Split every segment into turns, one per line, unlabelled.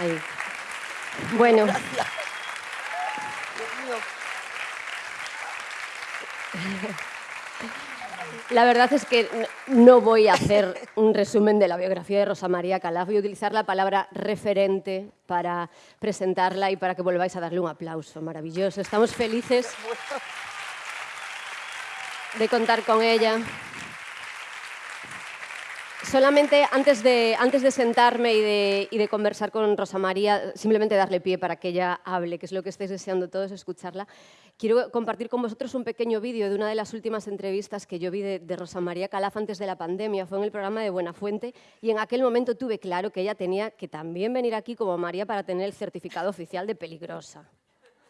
Ahí. Bueno.
Gracias.
La verdad es que no voy a hacer un resumen de la biografía de Rosa María Calaf. Voy a utilizar la palabra referente para presentarla y para que volváis a darle un aplauso maravilloso. Estamos felices de contar con ella. Solamente antes de, antes de sentarme y de, y de conversar con Rosa María, simplemente darle pie para que ella hable, que es lo que estáis deseando todos escucharla, quiero compartir con vosotros un pequeño vídeo de una de las últimas entrevistas que yo vi de, de Rosa María Calaf antes de la pandemia. Fue en el programa de Buenafuente y en aquel momento tuve claro que ella tenía que también venir aquí como María para tener el certificado oficial de peligrosa.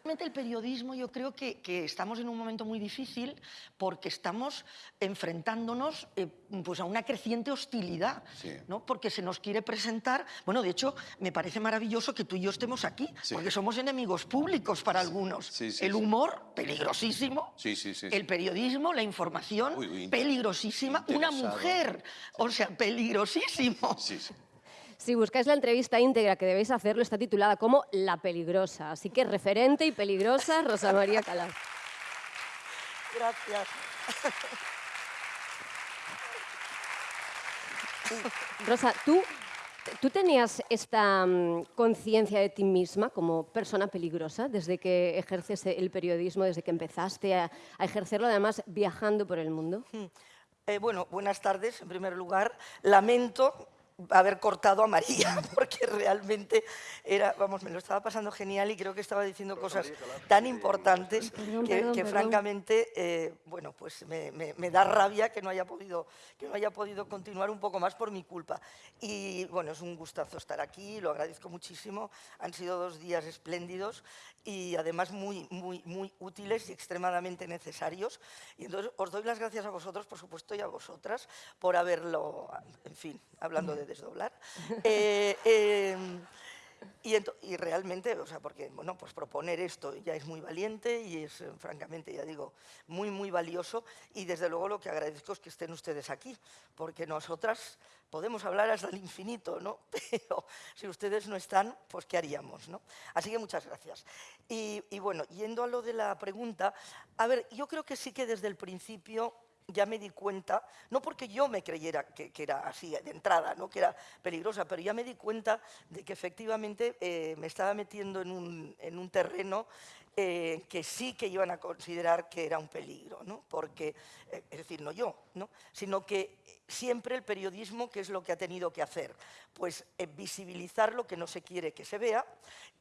Realmente el periodismo yo creo que, que estamos en un momento muy difícil porque estamos enfrentándonos eh, pues a una creciente hostilidad,
Sí.
¿no? porque se nos quiere presentar, bueno, de hecho me parece maravilloso que tú y yo estemos aquí,
Sí.
porque somos enemigos públicos para algunos.
Sí,
el humor, peligrosísimo.
Sí, sí, sí, sí.
El periodismo, la información,
Uy, uy,
peligrosísima. Una mujer, o sea, peligrosísimo.
Si buscáis la entrevista íntegra que debéis hacerlo, está titulada como La Peligrosa. Así que referente y peligrosa, Rosa María Calaf.
Gracias.
Rosa, ¿tú, ¿tú tenías esta mm, conciencia de ti misma como persona peligrosa desde que ejerces el periodismo, desde que empezaste a, a ejercerlo, además viajando por el mundo?
Eh, bueno, buenas tardes. En primer lugar, lamento haber cortado a María, porque realmente era, vamos, me lo estaba pasando genial y creo que estaba diciendo cosas tan importantes que, que francamente, eh, bueno, pues me, me- me da rabia que no, haya podido, que no haya podido continuar un poco más por mi culpa. Y bueno, es un gustazo estar aquí, lo agradezco muchísimo. Han sido dos días espléndidos y además muy, muy, muy útiles y extremadamente necesarios. Y entonces os doy las gracias a vosotros, por supuesto, y a vosotras por haberlo, en fin, hablando de desdoblar. Eh, em, y, realmente, o sea, porque bueno, pues proponer esto ya es muy valiente y es, eh, francamente, ya digo, muy, muy valioso. Y desde luego lo que agradezco es que estén ustedes aquí, porque nosotras podemos hablar hasta el infinito, ¿no? Pero si ustedes no están, pues ¿qué haríamos, no? Así que muchas gracias. Y bueno, yendo a lo de la pregunta, a ver, yo creo que sí que desde el principio ya me di cuenta, no porque yo me creyera que, era así de entrada, ¿no? que era peligrosa, pero ya me di cuenta de que efectivamente eh, me estaba metiendo en un terreno eh, que sí que iban a considerar que era un peligro, ¿no? porque, eh, es decir, no yo, ¿no? sino que siempre el periodismo, ¿qué es lo que ha tenido que hacer? Pues eh, visibilizar lo que no se quiere que se vea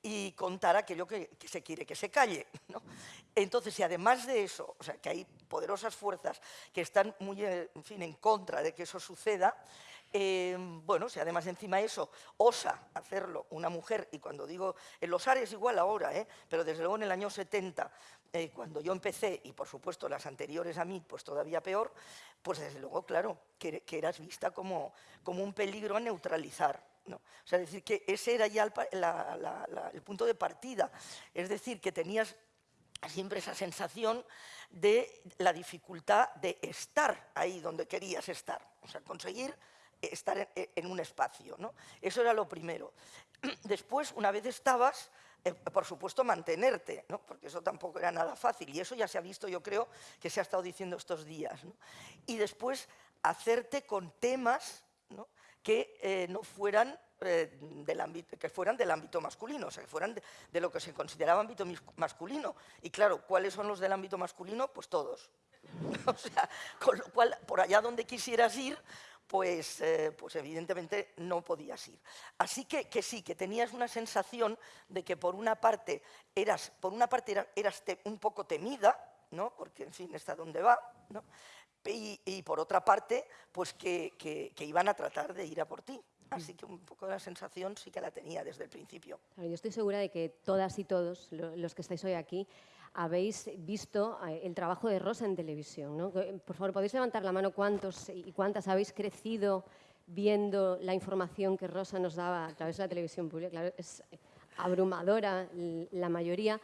y contar aquello que, que se quiere que se calle. ¿no? Entonces, si además de eso, o sea, que hay poderosas fuerzas que están muy, en fin, en contra de que eso suceda, eh, bueno, si además encima eso osa hacerlo una mujer, y cuando digo, en los es igual ahora, ¿eh? pero desde luego en el año 70, eh, cuando yo empecé, y por supuesto las anteriores a mí, pues todavía peor, pues desde luego, claro, que, eras vista como, como un peligro a neutralizar. ¿no? O sea, decir, que ese era ya el, el punto de partida. Es decir, que tenías siempre esa sensación de la dificultad de estar ahí donde querías estar, o sea, conseguir estar en, en un espacio. ¿no? Eso era lo primero. Después, una vez estabas, eh, por supuesto, mantenerte, ¿no? porque eso tampoco era nada fácil, y eso ya se ha visto, yo creo, que se ha estado diciendo estos días. Y después, hacerte con temas que eh, no fueran eh, del ámbito, que fueran del ámbito masculino, o sea, que fueran de, de lo que se consideraba ámbito masculino. Y claro, ¿cuáles son los del ámbito masculino? Pues todos. O sea, con lo cual, por allá donde quisieras ir, pues, eh, pues evidentemente no podías ir. Así que, que sí, que tenías una sensación de que por una parte eras, por una parte era- eras un poco temida, ¿no? porque en fin, está donde va, ¿no? y, por otra parte, pues que, que- que iban a tratar de ir a por ti. Así que un poco la sensación sí que la tenía desde el principio.
Yo estoy segura de que todas y todos lo- los que estáis hoy aquí habéis visto eh, el trabajo de Rosa en televisión. ¿no? Por favor, ¿podéis levantar la mano cuántos y cuántas habéis crecido viendo la información que Rosa nos daba a través de la televisión pública? Claro, es abrumadora la mayoría.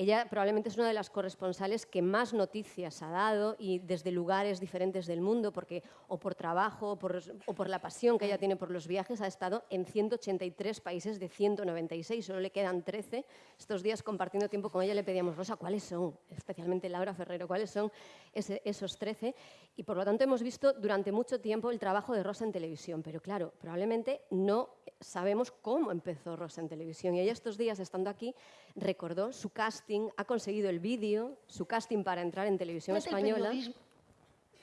Ella probablemente es una de las corresponsales que más noticias ha dado y desde lugares diferentes del mundo, porque o por trabajo o por, la pasión que ella tiene por los viajes, ha estado en 183 países de 196, solo le quedan 13. Estos días compartiendo tiempo con ella le pedíamos, Rosa, ¿cuáles son? Especialmente Laura Ferrero, ¿cuáles son esos 13? Y por lo tanto hemos visto durante mucho tiempo el trabajo de Rosa en televisión, pero claro, probablemente no sabemos cómo empezó Rosa en televisión. Y ella estos días, estando aquí, recordó su casting, ha conseguido el vídeo, su casting para entrar en televisión española.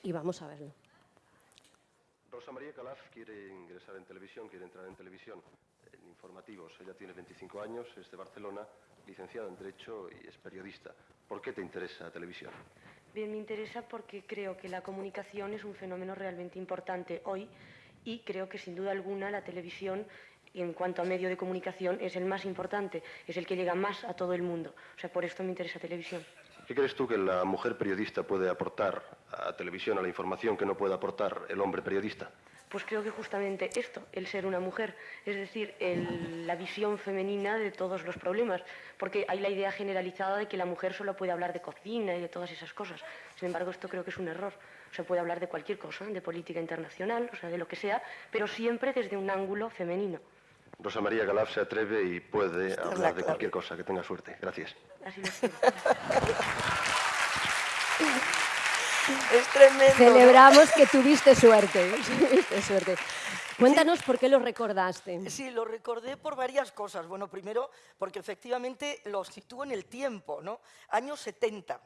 Y vamos a verlo.
Rosa María Calaf quiere ingresar en televisión, quiere entrar en televisión, en informativos. Ella tiene 25 años, es de Barcelona, licenciada en Derecho y es periodista. ¿Por qué te interesa la televisión?
Bien, me interesa porque creo que la comunicación es un fenómeno realmente importante hoy y creo que sin duda alguna la televisión en cuanto a medio de comunicación es el más importante, es el que llega más a todo el mundo. O sea, por esto me interesa televisión.
¿Qué crees tú que la mujer periodista puede aportar a televisión, a la información que no puede aportar el hombre periodista?
Pues creo que justamente esto, el ser una mujer, es decir, la visión femenina de todos los problemas, porque hay la idea generalizada de que la mujer solo puede hablar de cocina y de todas esas cosas. Sin embargo, esto creo que es un error. Se puede hablar de cualquier cosa, de política internacional, o sea, de lo que sea, pero siempre desde un ángulo femenino.
Rosa María Galaf se atreve y puede hablar de cualquier cosa. Que tenga suerte. Gracias.
Es tremendo.
Celebramos que tuviste suerte. suerte. Cuéntanos por qué lo recordaste.
Sí, lo recordé por varias cosas. Bueno, primero porque efectivamente lo sitúo en el tiempo, ¿no? Años 70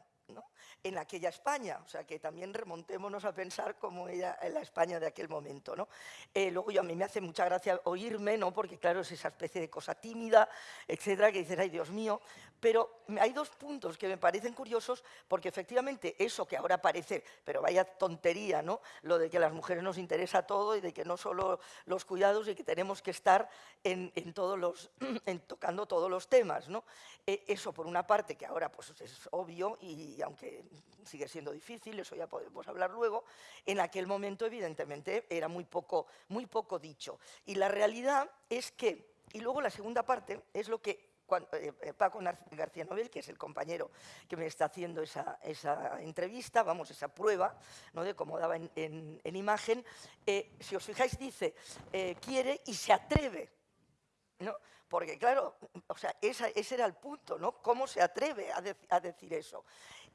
en aquella España. O sea, que también remontémonos a pensar cómo era la España de aquel momento. ¿no? Eh, luego yo, a mí me hace mucha gracia oírme, ¿no? porque claro, es esa especie de cosa tímida, etcétera, que dices, ay Dios mío, pero hay dos puntos que me parecen curiosos, porque efectivamente eso que ahora parece, pero vaya tontería, ¿no? lo de que a las mujeres nos interesa todo y de que no solo los cuidados y que tenemos que estar en, todos los, en tocando todos los temas. ¿no? Eh, eso por una parte, que ahora pues, es obvio, y aunque sigue siendo difícil, eso ya podemos hablar luego, en aquel momento evidentemente era muy poco, muy poco dicho. Y la realidad es que, y luego la segunda parte es lo que eh, eh, Paco García Nobel, que es el compañero que me está haciendo esa, entrevista, vamos, esa prueba ¿no? de cómo daba en, imagen, eh, si os fijáis dice, quiere y se atreve, ¿no? Porque claro, o sea, ese era el punto, ¿no? ¿Cómo se atreve a decir eso?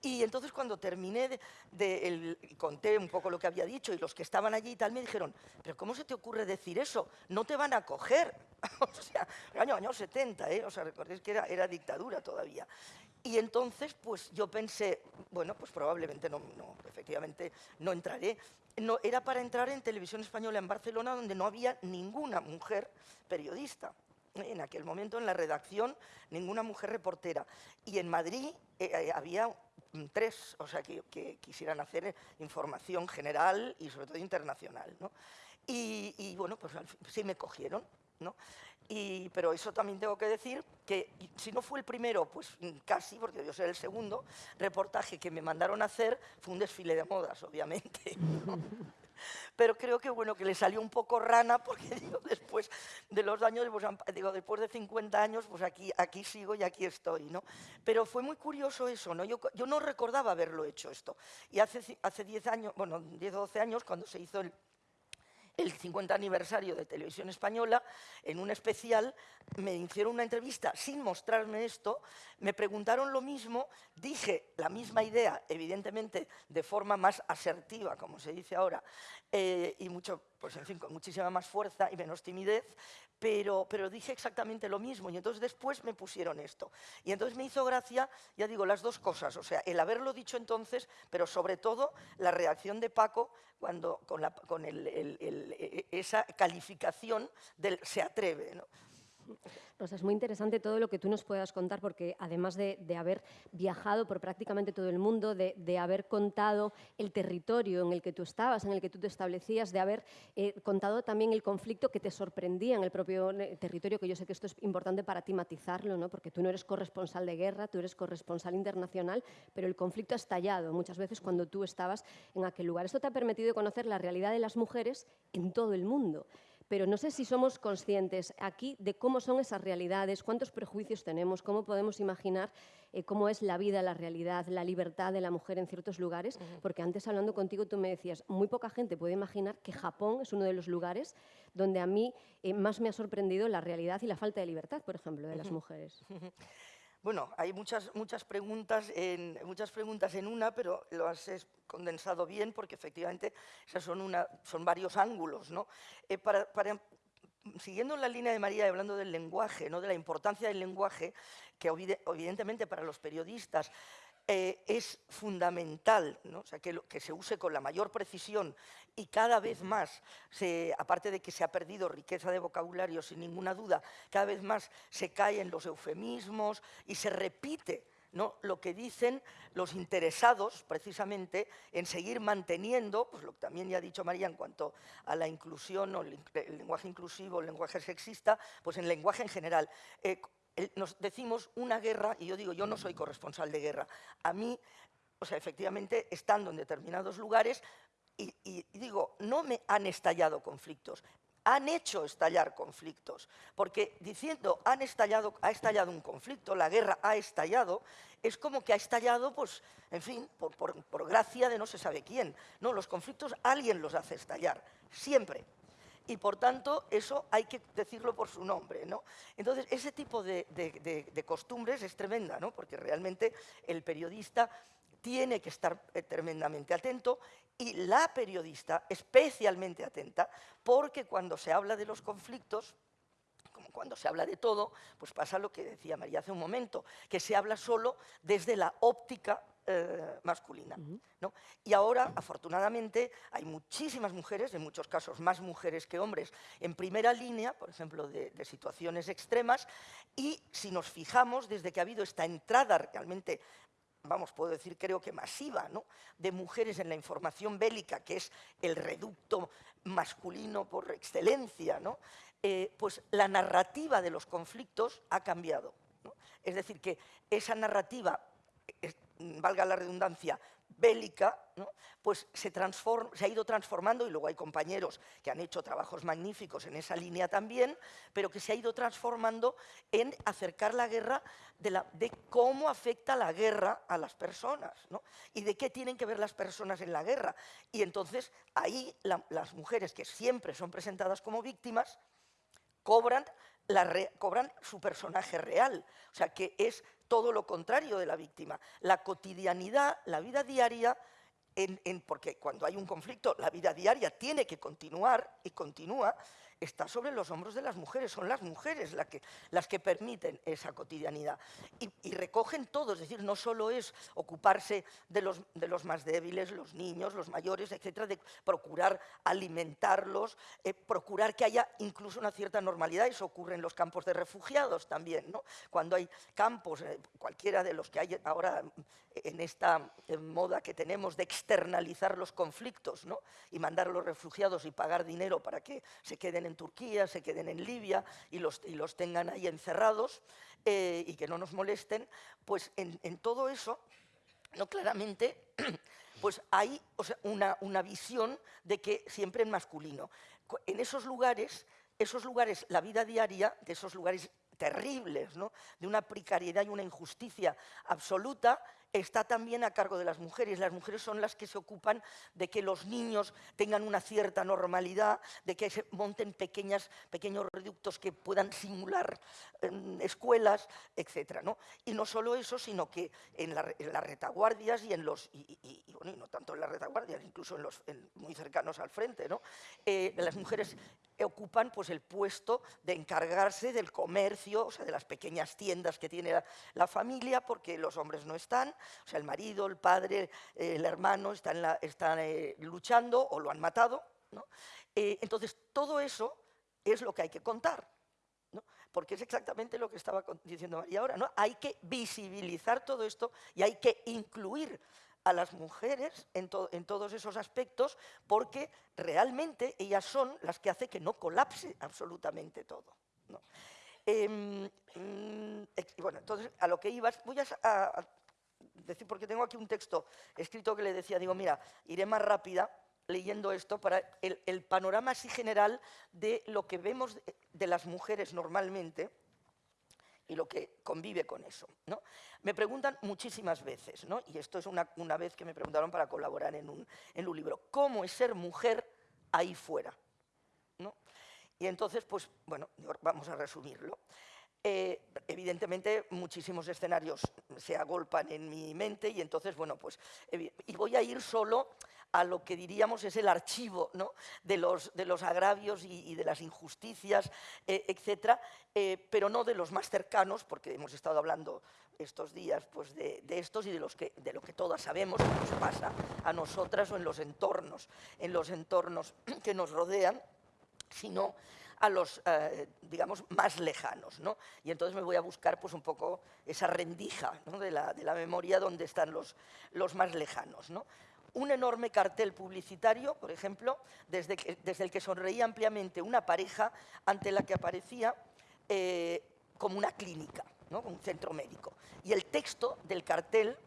Y entonces cuando terminé, de, conté un poco lo que había dicho y los que estaban allí y tal me dijeron, pero ¿cómo se te ocurre decir eso? No te van a coger. o sea, año 70, ¿eh? O sea, recordéis que era, era dictadura todavía. Y entonces, pues yo pensé, bueno, pues probablemente no, no, efectivamente no entraré. No, era para entrar en televisión española en Barcelona, donde no había ninguna mujer periodista en aquel momento en la redacción ninguna mujer reportera. Y en Madrid eh, eh, había tres, o sea, que, quisieran hacer información general y sobre todo internacional. ¿no? Y, bueno, pues sí me cogieron. ¿no? Pero eso también tengo que decir que si no fue el primero, pues casi, porque yo soy el segundo, reportaje que me mandaron a hacer fue un desfile de modas, obviamente. pero creo que bueno que le salió un poco rana porque digo, después de los años, pues, digo, después de 50 años, pues aquí, aquí sigo y aquí estoy, ¿no? Pero fue muy curioso eso, ¿no? Yo, yo no recordaba haberlo hecho esto. Y hace, hace 10 años, bueno, 10 o 12 años, cuando se hizo el, el 50 aniversario de Televisión Española, en un especial me hicieron una entrevista sin mostrarme esto, me preguntaron lo mismo, dije la misma idea, evidentemente de forma más asertiva, como se dice ahora, eh, y mucho, pues en fin, con muchísima más fuerza y menos timidez, pero, pero dije exactamente lo mismo y entonces después me pusieron esto. Y entonces me hizo gracia, ya digo, las dos cosas, o sea, el haberlo dicho entonces, pero sobre todo la reacción de Paco cuando, con, el, e, esa calificación del se atreve. ¿no?
Rosa, es muy interesante todo lo que tú nos puedas contar porque además de, haber viajado por prácticamente todo el mundo, de, haber contado el territorio en el que tú estabas, en el que tú te establecías, de haber eh, contado también el conflicto que te sorprendía en el propio eh, territorio, que yo sé que esto es importante para ti matizarlo, ¿no? porque tú no eres corresponsal de guerra, tú eres corresponsal internacional, pero el conflicto ha estallado muchas veces cuando tú estabas en aquel lugar. Esto te ha permitido conocer la realidad de las mujeres en todo el mundo. Pero no sé si somos conscientes aquí de cómo son esas realidades, cuántos prejuicios tenemos, cómo podemos imaginar eh, cómo es la vida, la realidad, la libertad de la mujer en ciertos lugares, porque antes hablando contigo tú me decías, muy poca gente puede imaginar que Japón es uno de los lugares donde a mí eh, más me ha sorprendido la realidad y la falta de libertad, por ejemplo, de las mujeres.
Bueno, hay muchas, muchas, preguntas en, muchas preguntas en una, pero lo has condensado bien porque efectivamente esas son, una, son varios ángulos. ¿no? Eh, siguiendo la línea de María, hablando del lenguaje, ¿no? de la importancia del lenguaje, que evidentemente para los periodistas eh, es fundamental ¿no? o sea, que, que, se use con la mayor precisión y cada vez más, aparte de que se ha perdido riqueza de vocabulario sin ninguna duda, cada vez más se cae en los eufemismos y se repite ¿no? lo que dicen los interesados precisamente en seguir manteniendo, pues lo que también ya ha dicho María en cuanto a la inclusión o el, lenguaje inclusivo, el lenguaje sexista, pues en lenguaje en general. Eh, nos decimos una guerra, y yo digo, yo no soy corresponsal de guerra. A mí, o sea, efectivamente, estando en determinados lugares, y, digo, no me han estallado conflictos, han hecho estallar conflictos, porque diciendo han estallado, ha estallado un conflicto, la guerra ha estallado, es como que ha estallado, pues, en fin, por, por gracia de no se sabe quién. No, los conflictos alguien los hace estallar, siempre y por tanto eso hay que decirlo por su nombre. ¿no? Entonces, ese tipo de, costumbres es tremenda, ¿no? porque realmente el periodista tiene que estar eh, tremendamente atento y la periodista especialmente atenta, porque cuando se habla de los conflictos, como cuando se habla de todo, pues pasa lo que decía María hace un momento, que se habla solo desde la óptica eh, masculina. ¿no? Y ahora, afortunadamente, hay muchísimas mujeres, en muchos casos más mujeres que hombres, en primera línea, por ejemplo, de, situaciones extremas, y si nos fijamos, desde que ha habido esta entrada realmente vamos, puedo decir, creo que masiva, ¿no? de mujeres en la información bélica, que es el reducto masculino por excelencia, ¿no? Eh, pues la narrativa de los conflictos ha cambiado. Es decir, que esa narrativa Mm, valga la redundancia, bélica, pues se, ha ido transformando, y luego hay compañeros que han hecho trabajos magníficos en esa línea también, pero que se ha ido transformando en acercar la guerra de, cómo afecta la guerra a las personas, y de qué tienen que ver las personas en la guerra. Y entonces ahí las mujeres que siempre son presentadas como víctimas, cobran, cobran su personaje real, o sea que es todo lo contrario de la víctima. La cotidianidad, la vida diaria, porque cuando hay un conflicto, la vida diaria tiene que continuar y continúa, está sobre los hombros de las mujeres, son las mujeres las que, permiten esa cotidianidad. Y, recogen todo, es decir, no solo es ocuparse de los, más débiles, los niños, los mayores, etcétera, de procurar alimentarlos, eh, procurar que haya incluso una cierta normalidad, eso ocurre en los campos de refugiados también, ¿no? Cuando hay campos, eh, cualquiera de los que hay ahora en esta moda que tenemos de externalizar los conflictos, ¿no? Y mandar a los refugiados y pagar dinero para que se queden en Turquía, se queden en Libia y los, los tengan ahí encerrados eh, y que no nos molesten, pues en, todo eso, no claramente, pues hay una, una visión de que siempre en masculino. En esos lugares, esos lugares, la vida diaria de esos lugares terribles, ¿no? de una precariedad y una injusticia absoluta, está también a cargo de las mujeres. Las mujeres son las que se ocupan de que los niños tengan una cierta normalidad, de que se monten pequeños reductos que puedan simular em, escuelas, etc. ¿no? Y no solo eso, sino que en, las retaguardias y en los, y, no tanto en las retaguardias, incluso en los muy cercanos al frente, ¿no? Eh, las mujeres ocupan pues, el puesto de encargarse del comercio, o sea, de las pequeñas tiendas que tiene la familia, porque los hombres no están, o sea, el marido, el padre, el hermano están, eh, luchando o lo han matado. Eh, entonces, todo eso es lo que hay que contar. Porque es exactamente lo que estaba diciendo María ahora. ¿no? Hay que visibilizar todo esto y hay que incluir a las mujeres en, todos esos aspectos porque realmente ellas son las que hacen que no colapse absolutamente todo. Em, mm, bueno, entonces, a lo que ibas, voy a, decir, porque tengo aquí un texto escrito que le decía, digo, mira, iré más rápida, leyendo esto para el, panorama así general de lo que vemos de, las mujeres normalmente y lo que convive con eso. Me preguntan muchísimas veces, ¿no? y esto es una, una, vez que me preguntaron para colaborar en un, en un libro, ¿cómo es ser mujer ahí fuera? ¿no? Y entonces, pues bueno, vamos a resumirlo. Eh, evidentemente muchísimos escenarios se agolpan en mi mente y entonces, bueno, pues, y voy a ir solo a lo que diríamos es el archivo ¿no? de, los, de, los, agravios y, de las injusticias, eh, etcétera, eh, pero no de los más cercanos, porque hemos estado hablando estos días pues, de, estos y de, los que, de lo que todas sabemos que nos pasa a nosotras o en los entornos, en los entornos que nos rodean, sino a los, eh, digamos, más lejanos. ¿no? Y entonces me voy a buscar pues, un poco esa rendija de, la, de, la, memoria donde están los, los más lejanos. ¿no? Un enorme cartel publicitario, por ejemplo, desde, desde, el que sonreía ampliamente una pareja ante la que aparecía eh, como una clínica, ¿no? un centro médico. Y el texto del cartel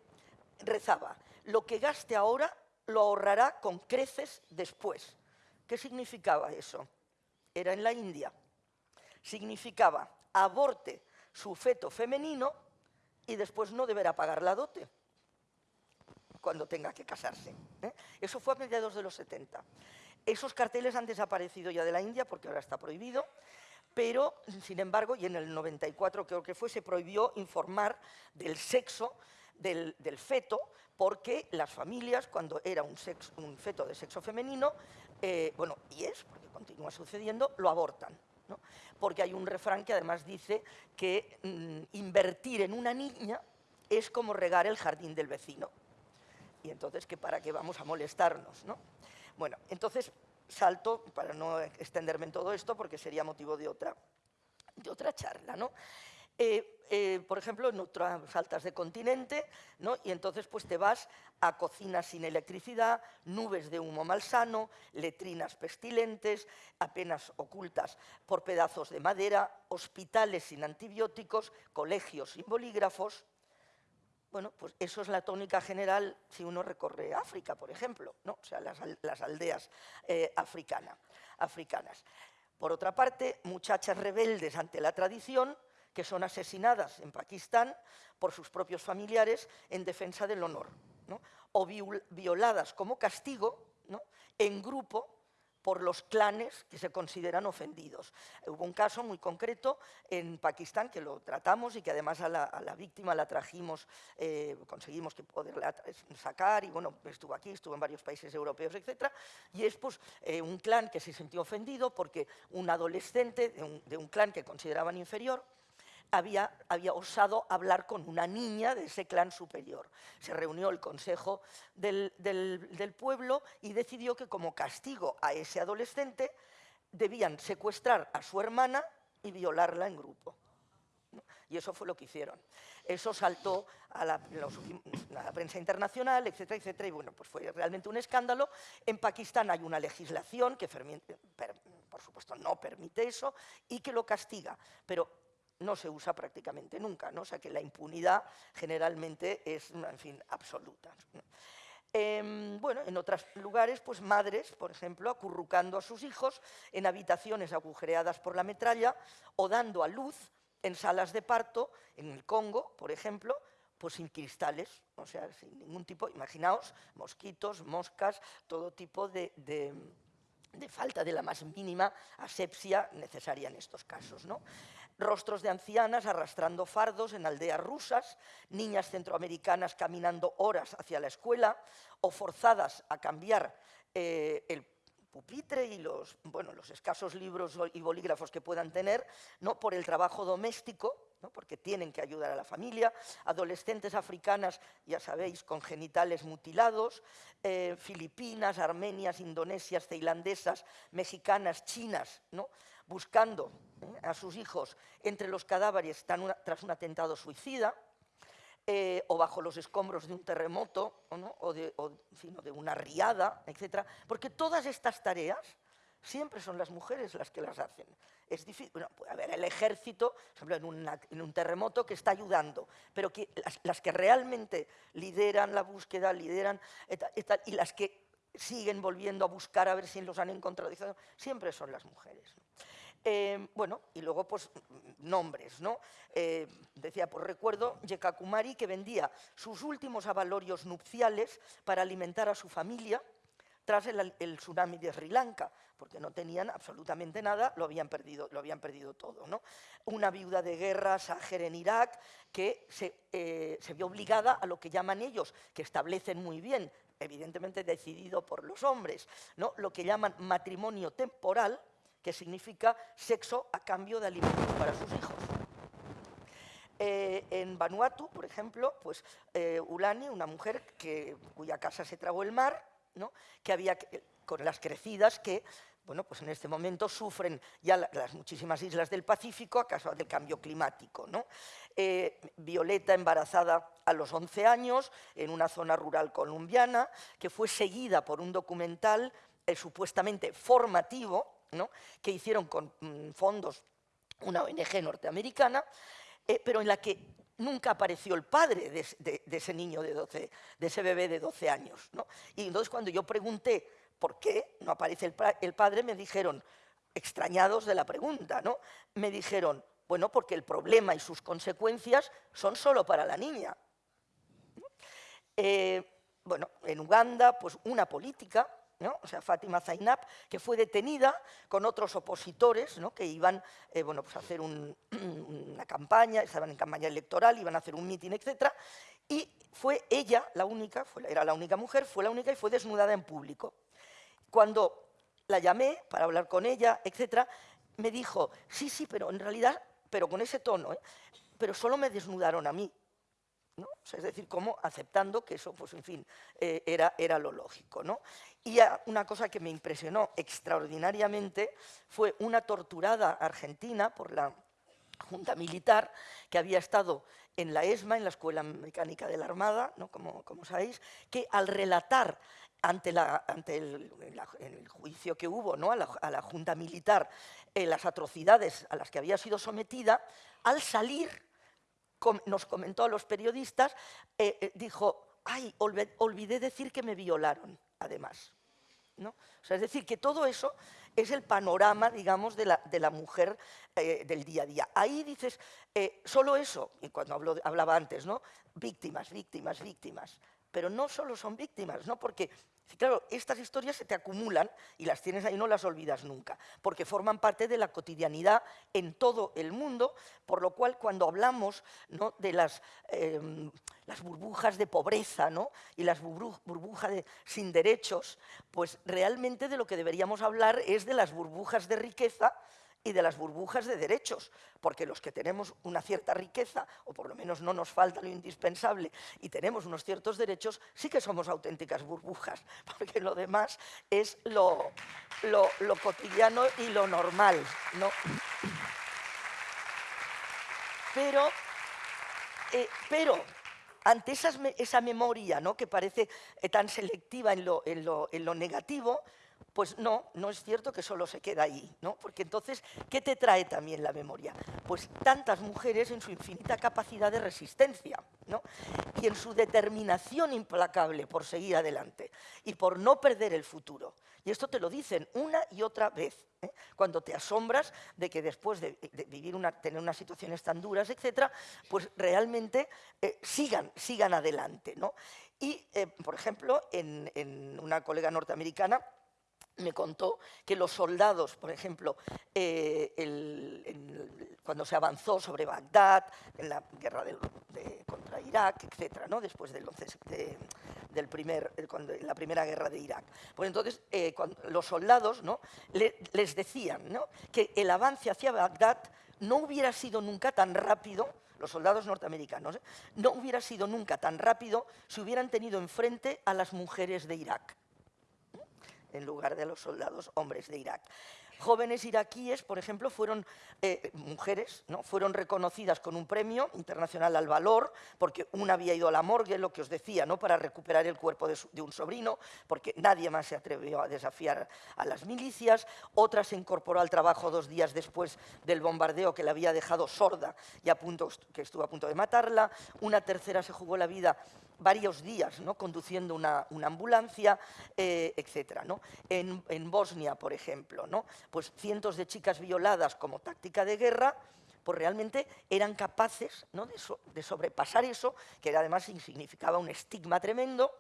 rezaba, lo que gaste ahora lo ahorrará con creces después. ¿Qué significaba eso? Era en la India, significaba aborte su feto femenino y después no deberá pagar la dote cuando tenga que casarse. ¿eh? Eso fue a mediados de los 70. Esos carteles han desaparecido ya de la India porque ahora está prohibido, pero, sin embargo, y en el 94 creo que fue, se prohibió informar del sexo del, feto porque las familias, cuando era un, feto de sexo femenino, eh, bueno, y es, porque continúa sucediendo, lo abortan. Porque hay un refrán que además dice que mm, invertir en una niña es como regar el jardín del vecino. Y entonces, ¿qué ¿para qué vamos a molestarnos? ¿no? Bueno, entonces salto, para no extenderme en todo esto, porque sería motivo de otra, de otra charla. ¿no? Eh, eh, por ejemplo, en otras saltas de continente, ¿no? y entonces pues te vas a cocinas sin electricidad, nubes de humo malsano, letrinas pestilentes, apenas ocultas por pedazos de madera, hospitales sin antibióticos, colegios sin bolígrafos. Bueno, pues eso es la tónica general si uno recorre África, por ejemplo, ¿no? o sea, las, aldeas eh, africanas. Por otra parte, muchachas rebeldes ante la tradición, que son asesinadas en Pakistán por sus propios familiares en defensa del honor, o violadas como castigo en grupo por los clanes que se consideran ofendidos. Hubo un caso muy concreto en Pakistán que lo tratamos y que además a la, víctima la trajimos, eh, conseguimos que poderla sacar y bueno, estuvo aquí, estuvo en varios países europeos, etc. Y es pues eh, un clan que se sintió ofendido porque un adolescente de un clan que consideraban inferior había, osado hablar con una niña de ese clan superior. Se reunió el consejo del, pueblo y decidió que como castigo a ese adolescente debían secuestrar a su hermana y violarla en grupo. Y eso fue lo que hicieron. Eso saltó a la, prensa internacional, etcétera, etcétera, y bueno, pues fue realmente un escándalo. En Pakistán hay una legislación que, por supuesto, no permite eso y que lo castiga, pero no se usa prácticamente nunca, ¿no? o sea que la impunidad generalmente es, en fin, absoluta. Em, bueno, en otros lugares, pues madres, por ejemplo, acurrucando a sus hijos en habitaciones agujereadas por la metralla o dando a luz en salas de parto, en el Congo, por ejemplo, pues sin cristales, o sea, sin ningún tipo, imaginaos, mosquitos, moscas, todo tipo de, de, de falta de la más mínima asepsia necesaria en estos casos. ¿no? Rostros de ancianas arrastrando fardos en aldeas rusas, niñas centroamericanas caminando horas hacia la escuela o forzadas a cambiar eh, el pupitre y los, bueno, los escasos libros y bolígrafos que puedan tener ¿no? por el trabajo doméstico, porque tienen que ayudar a la familia, adolescentes africanas, ya sabéis, con genitales mutilados, eh, filipinas, armenias, indonesias, tailandesas, mexicanas, chinas, ¿no? Buscando ¿eh? a sus hijos entre los cadáveres tras un atentado suicida, eh, o bajo los escombros de un terremoto, o, de, una riada, etc. Porque todas estas tareas siempre son las mujeres las que las hacen. Es difícil, bueno, puede haber el ejército, por ejemplo, en, un terremoto que está ayudando, pero las, que realmente lideran la búsqueda, lideran, y las que siguen volviendo a buscar a ver si los han encontrado, siempre son las mujeres. Eh, bueno, y luego pues nombres, ¿no? Eh, decía, pues recuerdo Yekakumari que vendía sus últimos avalorios nupciales para alimentar a su familia tras el, tsunami de Sri Lanka, porque no tenían absolutamente nada, lo habían perdido, lo habían perdido todo. ¿no? Una viuda de guerra, Sájer en Irak, que se, eh, se vio obligada a lo que llaman ellos, que establecen muy bien, evidentemente decidido por los hombres, ¿no? lo que llaman matrimonio temporal, que significa sexo a cambio de alimentos para sus hijos. Eh, en Vanuatu, por ejemplo, pues eh, Ulani, una mujer cuya casa se tragó el mar, ¿no? que había con las crecidas que bueno, pues en este momento sufren ya las muchísimas islas del Pacífico a causa del cambio climático. Eh, Violeta embarazada a los 11 años en una zona rural colombiana, que fue seguida por un documental supuestamente formativo, que hicieron con mm, fondos una ONG norteamericana, eh, pero en la que nunca apareció el padre de, ese niño de 12, de ese bebé de 12 años. Y entonces cuando yo pregunté por qué no aparece el, padre, me dijeron, extrañados de la pregunta, ¿no? me dijeron, bueno, porque el problema y sus consecuencias son solo para la niña. Eh, bueno, en Uganda, pues una política o sea, Fátima Zainab, que fue detenida con otros opositores que iban eh, bueno, pues a hacer una campaña, estaban en campaña electoral, iban a hacer un mitin, etc. Y fue ella la única, era la única mujer, fue la única y fue desnudada en público. Cuando la llamé para hablar con ella, etc., me dijo, sí, sí, pero en realidad, pero con ese tono, ¿eh? pero solo me desnudaron a mí es decir, como aceptando que eso, pues en fin, eh, era, era lo lógico. ¿no? Y una cosa que me impresionó extraordinariamente fue una torturada argentina por la Junta Militar que había estado en la ESMA, en la Escuela Mecánica de la Armada, ¿no? como, como sabéis, que al relatar ante, la, ante el, juicio que hubo ¿no? a, la, Junta Militar eh, las atrocidades a las que había sido sometida, al salir nos comentó a los periodistas, eh, eh, dijo, ay, olvidé decir que me violaron, además. ¿no? es decir, que todo eso es el panorama, digamos, de la, de la mujer eh, del día a día. Ahí dices, solo eso, y cuando hablaba antes, ¿no? víctimas, víctimas, víctimas. Pero no solo son víctimas, ¿no? porque Claro, estas historias se te acumulan y las tienes ahí, no las olvidas nunca, porque forman parte de la cotidianidad en todo el mundo, por lo cual cuando hablamos de las, em, las, burbujas de pobreza y las burbujas de, sin derechos, pues realmente de lo que deberíamos hablar es de las burbujas de riqueza y de las burbujas de derechos, porque los que tenemos una cierta riqueza, o por lo menos no nos falta lo indispensable, y tenemos unos ciertos derechos, sí que somos auténticas burbujas, porque lo demás es lo, lo, cotidiano y lo normal. ¿no? Pero, eh, pero ante esa memoria ¿no? que parece eh, tan selectiva en lo, en lo negativo, pues no, no es cierto que solo se queda ahí, ¿no? Porque entonces, ¿qué te trae también la memoria? Pues tantas mujeres en su infinita capacidad de resistencia, ¿no? Y en su determinación implacable por seguir adelante y por no perder el futuro. Y esto te lo dicen una y otra vez, ¿eh? cuando te asombras de que después de, vivir una, tener unas situaciones tan duras, etcétera, pues realmente eh, sigan, sigan adelante, ¿no? Y, eh, por ejemplo, en una colega norteamericana, me contó que los soldados, por ejemplo, eh, cuando se avanzó sobre Bagdad, en la guerra contra Irak, etcétera, ¿no? después del 11 del primer, cuando, la primera guerra de Irak. Pues entonces eh, los soldados ¿no? les decían que el avance hacia Bagdad no hubiera sido nunca tan rápido, los soldados norteamericanos, ¿eh? no hubiera sido nunca tan rápido si hubieran tenido enfrente a las mujeres de Irak en lugar de los soldados hombres de Irak. jóvenes iraquíes, por ejemplo, fueron eh, mujeres, ¿no? fueron reconocidas con un premio internacional al valor, porque una había ido a la morgue, lo que os decía, ¿no? para recuperar el cuerpo de, un sobrino, porque nadie más se atrevió a desafiar a las milicias, otra se incorporó al trabajo dos días después del bombardeo que la había dejado sorda y a punto, que estuvo a punto de matarla, una tercera se jugó la vida varios días ¿no? conduciendo una, ambulancia, eh, etc. ¿no? En, Bosnia, por ejemplo, ¿no? pues cientos de chicas violadas como táctica de guerra, pues realmente eran capaces ¿no? de, sobrepasar eso, que además significaba un estigma tremendo,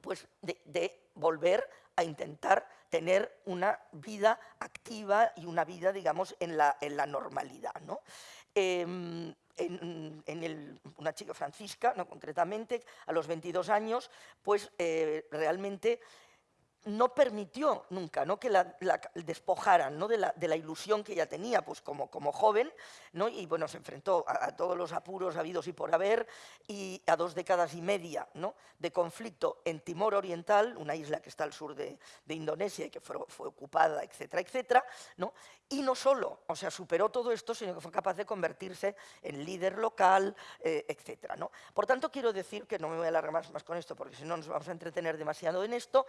pues de, volver a intentar tener una vida activa y una vida, digamos, en la, en la normalidad. ¿no? Em, en, una chica francisca, no concretamente, a los 22 años, pues eh, realmente no permitió nunca ¿no? que la, despojaran ¿no? de, la, ilusión que ella tenía pues, como, como joven, ¿no? y bueno, se enfrentó a, todos los apuros habidos y por haber, y a dos décadas y media ¿no? de conflicto en Timor Oriental, una isla que está al sur de, Indonesia y que fue, ocupada, etcétera, etcétera, ¿no? y no solo, o sea, superó todo esto, sino que fue capaz de convertirse en líder local, eh, etcétera. ¿no? Por tanto, quiero decir, que no me voy a alargar más, más con esto, porque si no nos vamos a entretener demasiado en esto,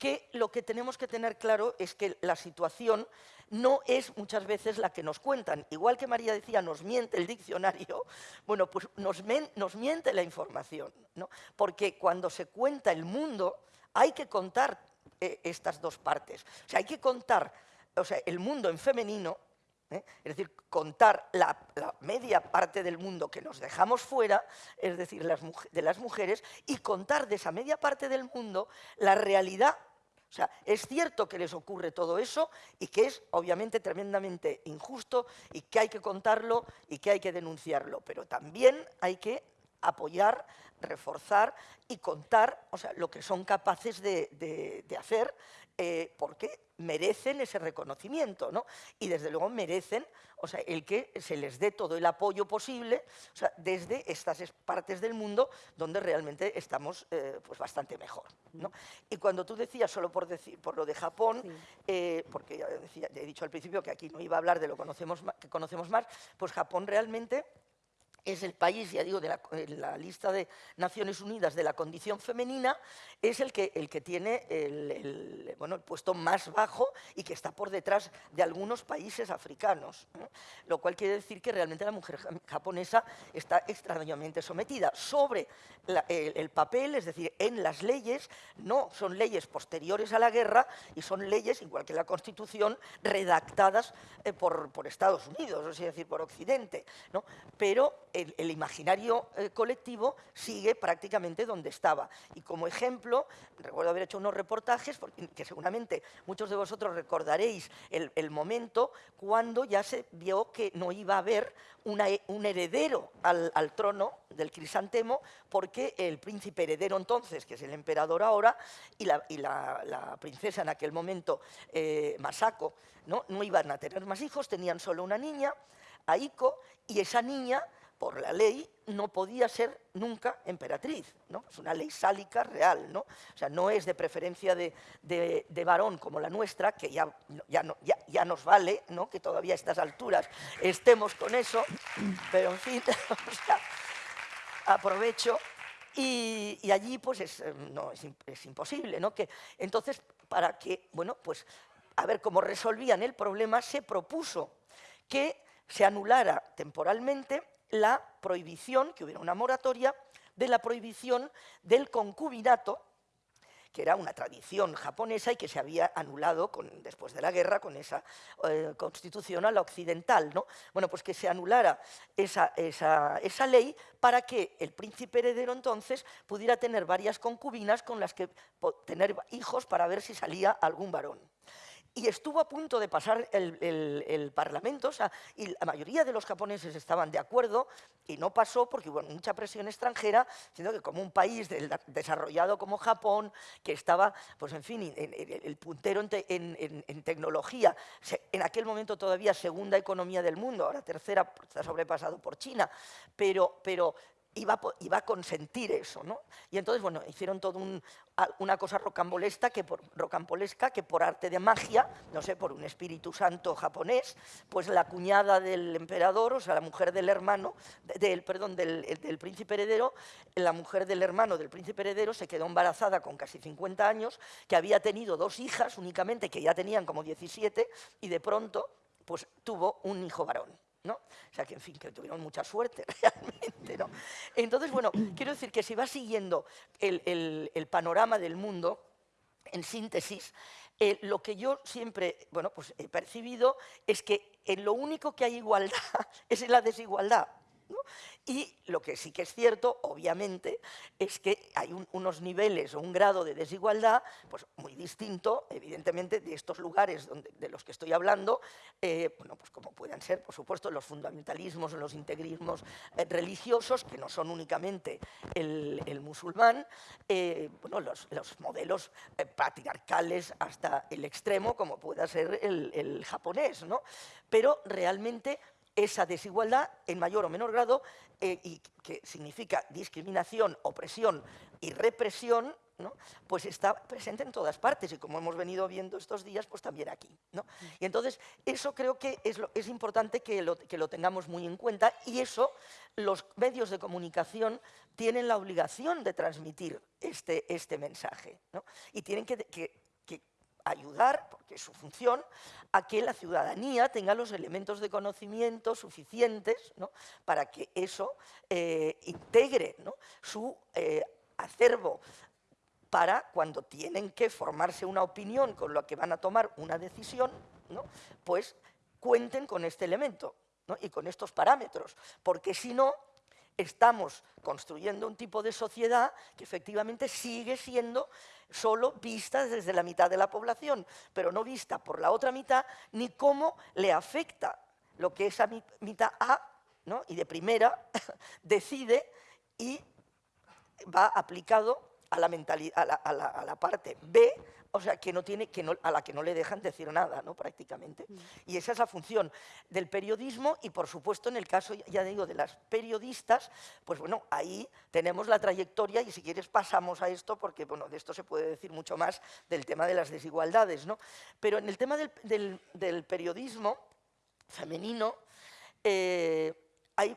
que lo que tenemos que tener claro es que la situación no es muchas veces la que nos cuentan. Igual que María decía, nos miente el diccionario, bueno, pues nos, miente la información, ¿no? porque cuando se cuenta el mundo hay que contar eh, estas dos partes. O sea, hay que contar o sea, el mundo en femenino, ¿eh? es decir, contar la, media parte del mundo que nos dejamos fuera, es decir, de las mujeres, y contar de esa media parte del mundo la realidad o sea, es cierto que les ocurre todo eso y que es obviamente tremendamente injusto y que hay que contarlo y que hay que denunciarlo, pero también hay que apoyar, reforzar y contar o sea, lo que son capaces de, hacer eh, porque merecen ese reconocimiento, ¿no? Y desde luego merecen o sea, el que se les dé todo el apoyo posible o sea, desde estas partes del mundo donde realmente estamos eh, pues bastante mejor. ¿no? Y cuando tú decías, solo por, decir, por lo de Japón, eh, porque ya, decía, he dicho al principio que aquí no iba a hablar de lo conocemos, que conocemos más, pues Japón realmente es el país, ya digo, de la, lista de Naciones Unidas de la condición femenina, es el que, el que tiene el, bueno, el puesto más bajo y que está por detrás de algunos países africanos. Lo cual quiere decir que realmente la mujer japonesa está extrañamente sometida. Sobre el, papel, es decir, en las leyes, no son leyes posteriores a la guerra y son leyes, igual que la Constitución, redactadas eh, por, por, Estados Unidos, es decir, por Occidente. ¿no? Pero el, imaginario eh, colectivo sigue prácticamente donde estaba. Y como ejemplo, recuerdo haber hecho unos reportajes, porque, que seguramente muchos de vosotros recordaréis el, momento cuando ya se vio que no iba a haber un heredero al, trono del crisantemo, porque el príncipe heredero entonces, que es el emperador ahora, y la, princesa en aquel momento, eh, Masako, ¿no? no iban a tener más hijos, tenían solo una niña, Aiko, y esa niña por la ley no podía ser nunca emperatriz. Es una ley sálica real, ¿no? O sea, no es de preferencia de, varón como la nuestra, que ya, ya, no, ya, nos vale. Que todavía a estas alturas estemos con eso, pero en fin, aprovecho. Y, allí, pues, es, eh, no, es, imposible, ¿no? Entonces, para que, bueno, pues, a ver cómo resolvían el problema, se propuso que se anulara temporalmente la prohibición, que hubiera una moratoria, de la prohibición del concubinato, que era una tradición japonesa y que se había anulado después de la guerra con esa eh, constitución a la occidental. ¿no? Bueno, pues que se anulara esa, esa, ley para que el príncipe heredero entonces pudiera tener varias concubinas con las que tener hijos para ver si salía algún varón y estuvo a punto de pasar el, Parlamento, o sea, y la mayoría de los japoneses estaban de acuerdo, y no pasó porque hubo mucha presión extranjera, sino que como un país desarrollado como Japón, que estaba, pues en fin, el puntero en, tecnología, en aquel momento todavía segunda economía del mundo, ahora tercera, está sobrepasado por China, pero, pero iba, a consentir eso, ¿no? Y entonces, bueno, hicieron toda una cosa rocambolesca que, por, rocambolesca que por arte de magia, no sé, por un espíritu santo japonés, pues la cuñada del emperador, o sea, la mujer del hermano, del, perdón, del, del príncipe heredero, la mujer del hermano del príncipe heredero se quedó embarazada con casi 50 años, que había tenido dos hijas únicamente, que ya tenían como 17, y de pronto, pues tuvo un hijo varón. ¿No? O sea, que en fin, que tuvieron mucha suerte realmente, ¿no? Entonces, bueno, quiero decir que si va siguiendo el, panorama del mundo, en síntesis, eh, lo que yo siempre bueno, pues he percibido es que en lo único que hay igualdad es en la desigualdad. Y lo que sí que es cierto, obviamente, es que hay unos niveles o un grado de desigualdad pues, muy distinto, evidentemente, de estos lugares de los que estoy hablando, eh, bueno, pues como puedan ser, por supuesto, los fundamentalismos o los integrismos eh, religiosos, que no son únicamente el, musulmán, eh, bueno, los, modelos patriarcales hasta el extremo, como pueda ser el, el japonés, ¿no? Pero realmente esa desigualdad en mayor o menor grado, eh, y que significa discriminación, opresión y represión, pues está presente en todas partes. Y como hemos venido viendo estos días, pues también aquí. Y entonces eso creo que es, importante que lo, tengamos muy en cuenta y eso los medios de comunicación tienen la obligación de transmitir este, este mensaje y tienen que ayudar, porque es su función, a que la ciudadanía tenga los elementos de conocimiento suficientes para que eso eh, integre su eh, acervo para cuando tienen que formarse una opinión con lo que van a tomar una decisión, pues cuenten con este elemento y con estos parámetros, porque si no, estamos construyendo un tipo de sociedad que efectivamente sigue siendo solo vista desde la mitad de la población, pero no vista por la otra mitad, ni cómo le afecta lo que esa mitad A, y de primera, decide y va aplicado a la, a la parte B o sea, que no tiene, que no, a la que no le dejan decir nada, ¿no? prácticamente. Mm. Y esa es la función del periodismo y, por supuesto, en el caso, ya digo, de las periodistas, pues bueno, ahí tenemos la trayectoria y si quieres pasamos a esto, porque bueno, de esto se puede decir mucho más del tema de las desigualdades. ¿no? Pero en el tema del, periodismo femenino, eh, hay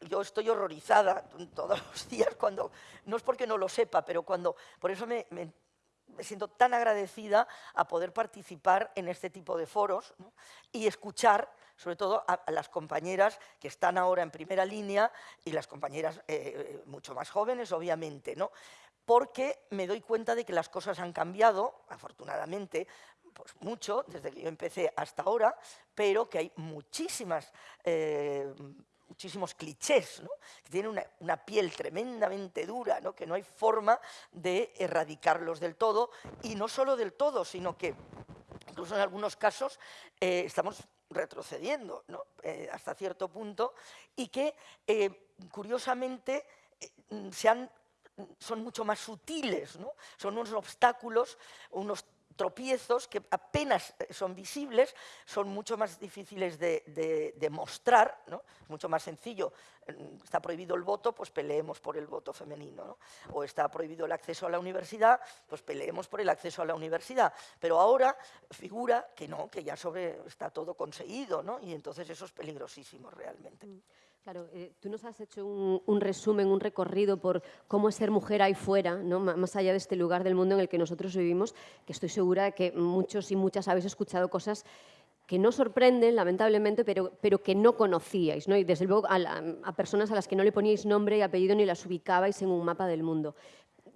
yo estoy horrorizada todos los días cuando, no es porque no lo sepa, pero cuando, por eso me, me siento tan agradecida a poder participar en este tipo de foros y escuchar sobre todo a, las compañeras que están ahora en primera línea y las compañeras eh, eh, mucho más jóvenes, obviamente, porque me doy cuenta de que las cosas han cambiado, afortunadamente, pues mucho, desde que yo empecé hasta ahora, pero que hay muchísimas eh, muchísimos clichés, que tienen una, piel tremendamente dura, ¿no? que no hay forma de erradicarlos del todo, y no solo del todo, sino que incluso en algunos casos eh, estamos retrocediendo eh, hasta cierto punto, y que eh, curiosamente son mucho más sutiles, son unos obstáculos, unos tropiezos que apenas eh, son visibles, son mucho más difíciles de, mostrar, ¿no? es mucho más sencillo. Está prohibido el voto, pues peleemos por el voto femenino. O está prohibido el acceso a la universidad, pues peleemos por el acceso a la universidad. Pero ahora figura que no, que ya sobre está todo conseguido, ¿no? y entonces eso es peligrosísimo realmente.
Claro, eh, tú nos has hecho un, resumen, un recorrido por cómo es ser mujer ahí fuera, ¿no? más allá de este lugar del mundo en el que nosotros vivimos, que estoy segura de que muchos y muchas habéis escuchado cosas que no sorprenden, lamentablemente, pero, pero que no conocíais, ¿no? y desde luego a, a, personas a las que no le poníais nombre y apellido ni las ubicabais en un mapa del mundo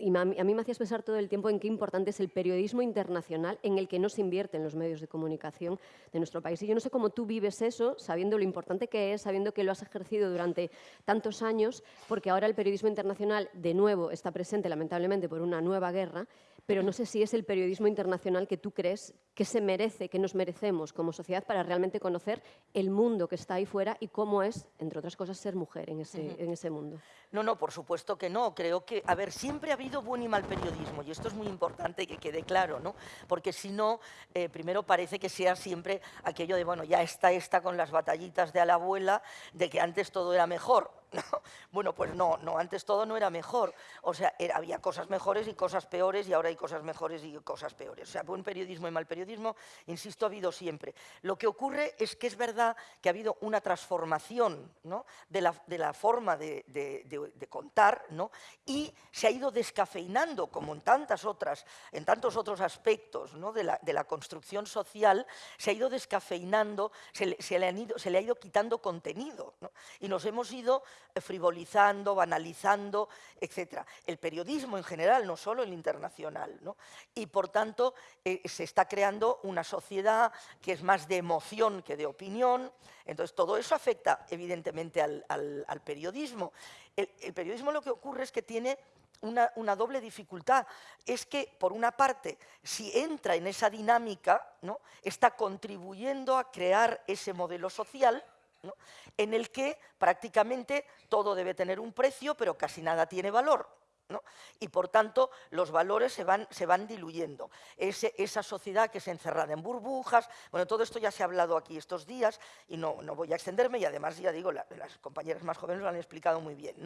y a mí me hacías pensar todo el tiempo en qué importante es el periodismo internacional en el que no se invierte en los medios de comunicación de nuestro país. Y yo no sé cómo tú vives eso, sabiendo lo importante que es, sabiendo que lo has ejercido durante tantos años, porque ahora el periodismo internacional de nuevo está presente, lamentablemente, por una nueva guerra, pero no sé si es el periodismo internacional que tú crees que se merece, que nos merecemos como sociedad para realmente conocer el mundo que está ahí fuera y cómo es, entre otras cosas, ser mujer en ese, en ese mundo.
No, no, por supuesto que no. Creo que, a ver, siempre ha habido buen y mal periodismo y esto es muy importante que quede claro, ¿no? Porque si no, eh, primero parece que sea siempre aquello de, bueno, ya está esta con las batallitas de a la abuela, de que antes todo era mejor. Bueno, pues no, no, antes todo no era mejor. O sea, había cosas mejores y cosas peores y ahora hay cosas mejores y cosas peores. O sea, buen periodismo y mal periodismo, insisto, ha habido siempre. Lo que ocurre es que es verdad que ha habido una transformación ¿no? de, la, forma de, contar ¿no? y se ha ido descafeinando, como en, tantas otras, en tantos otros aspectos ¿no? de, la, construcción social, se ha ido descafeinando, se le, ido, se le ha ido quitando contenido y nos hemos ido frivolizando, banalizando, etc. El periodismo en general, no solo el internacional. ¿no? Y por tanto eh, se está creando una sociedad que es más de emoción que de opinión. Entonces todo eso afecta evidentemente al, periodismo. El, periodismo lo que ocurre es que tiene una, doble dificultad. Es que, por una parte, si entra en esa dinámica, está contribuyendo a crear ese modelo social, en el que prácticamente todo debe tener un precio, pero casi nada tiene valor. Y por tanto los valores se van, se van diluyendo. esa sociedad que es encerrada en burbujas, bueno, todo esto ya se ha hablado aquí estos días y no, no voy a extenderme y además ya digo, las compañeras más jóvenes lo han explicado muy bien.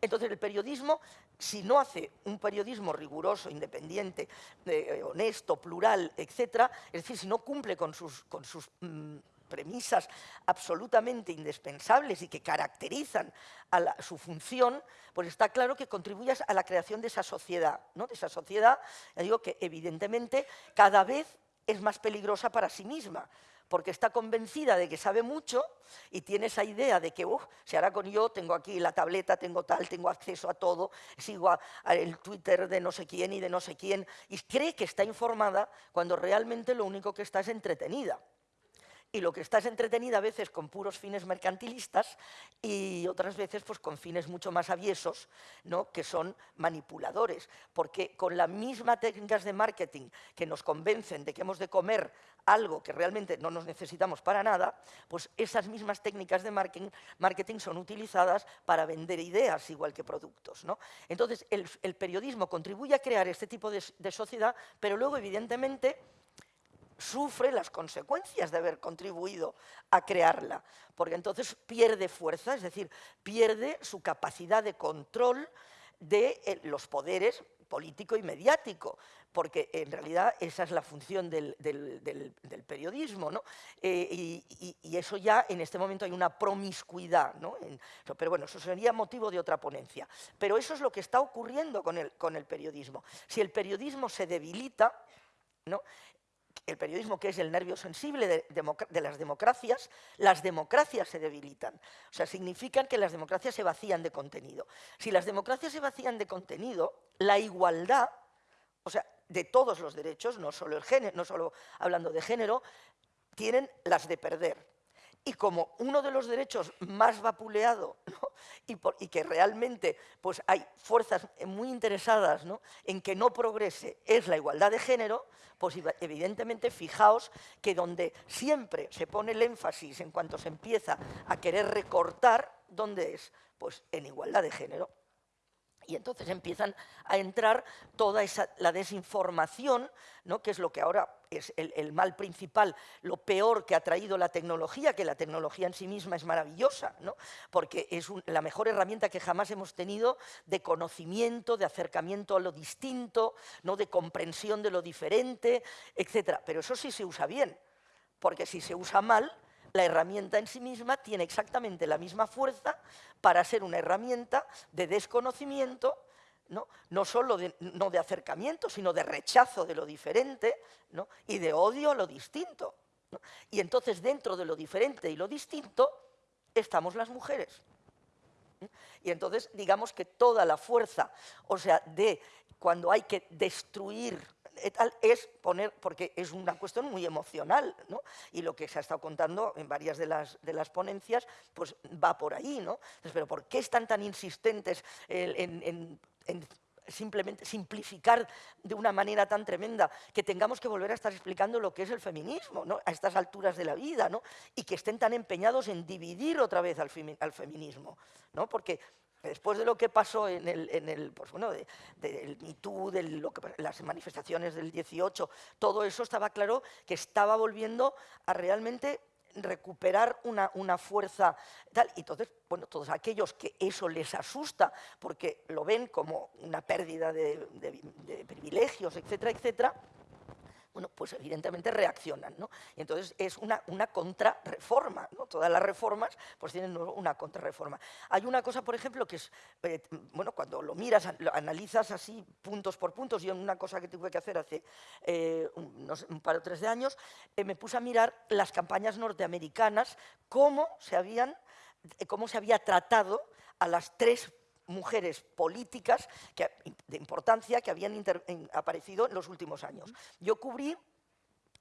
Entonces el periodismo, si no hace un periodismo riguroso, independiente, eh, honesto, plural, etc., es decir, si no cumple con sus, con sus mm, premisas absolutamente indispensables y que caracterizan a su función, pues está claro que contribuyas a la creación de esa sociedad, ¿no? de esa sociedad, digo que evidentemente cada vez es más peligrosa para sí misma, porque está convencida de que sabe mucho y tiene esa idea de que, se hará con yo, tengo aquí la tableta, tengo tal, tengo acceso a todo, sigo el Twitter de no sé quién y de no sé quién, y cree que está informada cuando realmente lo único que está es entretenida y lo que está es entretenida a veces con puros fines mercantilistas y otras veces pues, con fines mucho más aviesos, ¿no? que son manipuladores, porque con las mismas técnicas de marketing que nos convencen de que hemos de comer algo que realmente no nos necesitamos para nada, pues esas mismas técnicas de marketing, son utilizadas para vender ideas igual que productos. ¿no? Entonces, el, periodismo contribuye a crear este tipo de sociedad, pero luego, evidentemente, sufre las consecuencias de haber contribuido a crearla, porque entonces pierde fuerza, es decir, pierde su capacidad de control de eh, los poderes político y mediático, porque en realidad esa es la función del, periodismo, ¿no? Eh, y, eso ya en este momento hay una promiscuidad, ¿no? pero bueno, eso sería motivo de otra ponencia. Pero eso es lo que está ocurriendo con el, con el periodismo. Si el periodismo se debilita, ¿no? El periodismo que es el nervio sensible de, las democracias, las democracias se debilitan. O sea, significan que las democracias se vacían de contenido. Si las democracias se vacían de contenido, la igualdad, o sea, de todos los derechos, no solo, el género, no solo hablando de género, tienen las de perder y como uno de los derechos más vapuleado y, que realmente pues, hay fuerzas muy interesadas en que no progrese es la igualdad de género, pues evidentemente fijaos que donde siempre se pone el énfasis en cuanto se empieza a querer recortar, ¿dónde es? Pues en igualdad de género. Y entonces empiezan a entrar toda esa, la desinformación, ¿no? que es lo que ahora es el, mal principal, lo peor que ha traído la tecnología, que la tecnología en sí misma es maravillosa, ¿no? porque es la mejor herramienta que jamás hemos tenido de conocimiento, de acercamiento a lo distinto, ¿no? de comprensión de lo diferente, etc. Pero eso sí se usa bien, porque si se usa mal, la herramienta en sí misma tiene exactamente la misma fuerza para ser una herramienta de desconocimiento, no, no solo de, no de acercamiento, sino de rechazo de lo diferente y de odio a lo distinto. Y entonces dentro de lo diferente y lo distinto estamos las mujeres. Y entonces digamos que toda la fuerza, o sea, de cuando hay que destruir es poner, porque es una cuestión muy emocional, ¿no? y lo que se ha estado contando en varias de las, de las ponencias, pues va por ahí, ¿no? pero ¿por qué están tan insistentes en, simplemente simplificar de una manera tan tremenda que tengamos que volver a estar explicando lo que es el feminismo ¿no? a estas alturas de la vida ¿no? y que estén tan empeñados en dividir otra vez al, al feminismo. ¿no? Porque después de lo que pasó en el, pues bueno, de, MeToo, de las manifestaciones del 18, todo eso estaba claro que estaba volviendo a realmente recuperar una, fuerza tal. Y entonces, bueno, todos aquellos que eso les asusta porque lo ven como una pérdida de privilegios, etcétera, etcétera, bueno, pues evidentemente reaccionan, ¿no? Y entonces es una, una contrarreforma, ¿no? Todas las reformas pues tienen una contrarreforma. Hay una cosa, por ejemplo, que es, eh, bueno, cuando lo miras, lo analizas así puntos por puntos, yo una cosa que tuve que hacer hace eh, un, par o tres de años, eh, me puse a mirar las campañas norteamericanas, cómo se habían, cómo se había tratado a las tres mujeres políticas de importancia que habían aparecido en los últimos años. Yo cubrí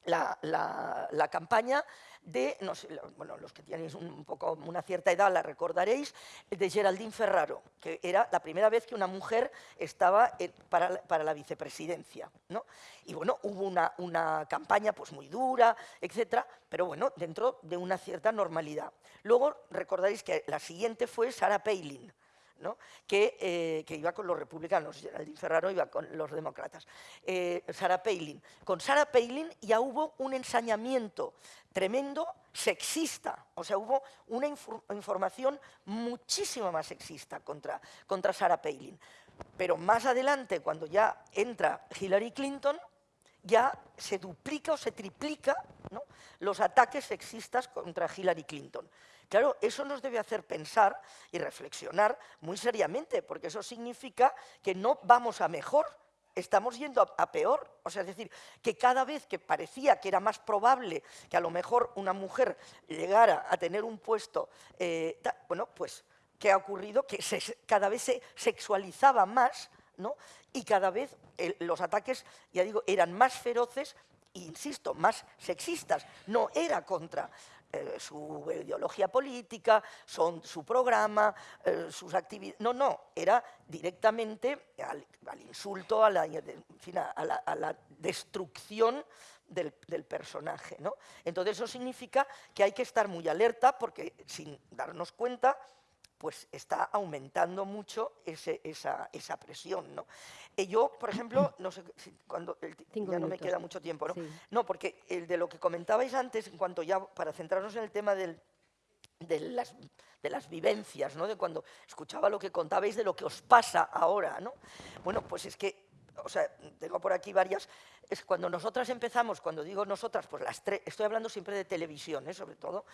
la, campaña de, no sé, bueno, los que tenéis un poco una cierta edad la recordaréis, de Geraldine Ferraro, que era la primera vez que una mujer estaba para, la vicepresidencia. ¿no? Y bueno, hubo una, una campaña pues muy dura, etcétera, pero bueno, dentro de una cierta normalidad. Luego recordaréis que la siguiente fue Sarah Palin, eh, que, iba con los republicanos, Geraldine Ferraro iba con los demócratas, eh, Sarah Palin. Con Sarah Palin ya hubo un ensañamiento tremendo sexista, o sea, hubo una información muchísimo más sexista contra, contra Sarah Palin. Pero más adelante, cuando ya entra Hillary Clinton, ya se duplica o se triplica los ataques sexistas contra Hillary Clinton. Claro, eso nos debe hacer pensar y reflexionar muy seriamente, porque eso significa que no vamos a mejor, estamos yendo a, peor. O sea, es decir, que cada vez que parecía que era más probable que a lo mejor una mujer llegara a tener un puesto, eh, bueno, pues, ¿qué ha ocurrido? Que cada vez se sexualizaba más, ¿no? Y cada vez los ataques, ya digo, eran más feroces insisto, más sexistas. No era contra eh, su ideología política, son, su programa, eh, sus actividades... No, no, era directamente al, insulto, a la, destrucción del, del, personaje. ¿no? Entonces eso significa que hay que estar muy alerta porque sin darnos cuenta pues está aumentando mucho esa, esa, presión. ¿no? Y yo, por ejemplo, no sé, cuando ya no me queda mucho tiempo, ¿no? No, porque el de lo que comentabais antes, en cuanto ya, para centrarnos en el tema del, de, las, de las vivencias, ¿no? de cuando escuchaba lo que contabais de lo que os pasa ahora, ¿no? Bueno, pues es que o sea, tengo por aquí varias, cuando nosotras empezamos, cuando digo nosotras, pues las tres, estoy hablando siempre de televisión, ¿eh? sobre todo,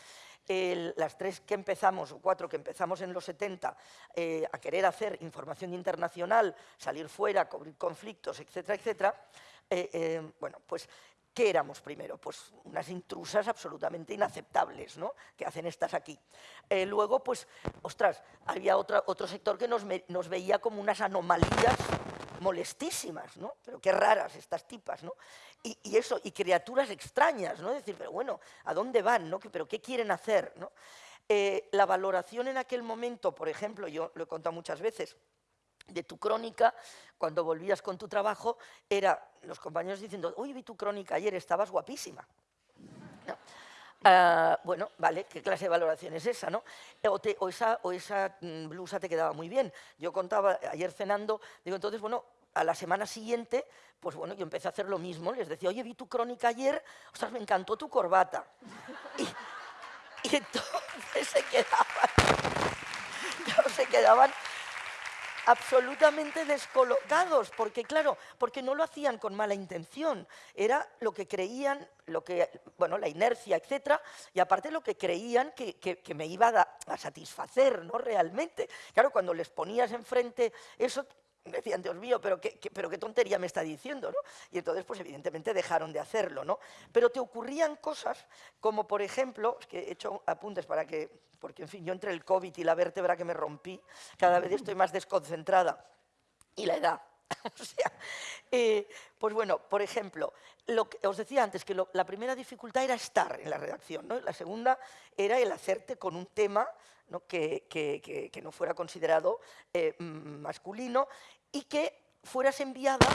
las tres que empezamos, o cuatro que empezamos en los 70, eh, a querer hacer información internacional, salir fuera, cubrir conflictos, etcétera, etcétera, eh, bueno, pues ¿Qué éramos primero? Pues unas intrusas absolutamente inaceptables, ¿no? Que hacen estas aquí. luego, pues, ostras, había otra, otro sector que nos, nos veía como unas anomalías molestísimas, ¿no? Pero qué raras estas tipas, ¿no? Y, eso, y criaturas extrañas, ¿no? Decir, pero bueno, ¿a dónde van, no? ¿Pero qué quieren hacer, no? Eh, la valoración en aquel momento, por ejemplo, yo lo he contado muchas veces, de tu crónica, cuando volvías con tu trabajo, era los compañeros diciendo, uy, vi tu crónica ayer, estabas guapísima. Ah, bueno, vale, ¿qué clase de valoración es esa, no? O, esa, o esa mm, blusa te quedaba muy bien. Yo contaba ayer cenando, digo, entonces, bueno, a la semana siguiente, pues bueno, yo empecé a hacer lo mismo, les decía, oye, vi tu crónica ayer, ostras, me encantó tu corbata. Y, y entonces se quedaban, se quedaban absolutamente descolocados, porque claro, porque no lo hacían con mala intención, era lo que creían, lo que, bueno, la inercia, etcétera, y aparte lo que creían que, que, me iba a, a, satisfacer, ¿no? Realmente. Claro, cuando les ponías enfrente eso, decían, Dios mío, pero qué, pero qué tontería me está diciendo, ¿no? Y entonces, pues evidentemente dejaron de hacerlo, ¿no? Pero te ocurrían cosas como, por ejemplo, es que he hecho apuntes para que, porque en fin, yo entre el COVID y la vértebra que me rompí, cada vez estoy más desconcentrada, y la edad, o sea, eh, pues bueno, por ejemplo, lo que os decía antes que la primera dificultad era estar en la redacción, ¿no? la segunda era el hacerte con un tema que, no fuera considerado eh, masculino y que fueras enviada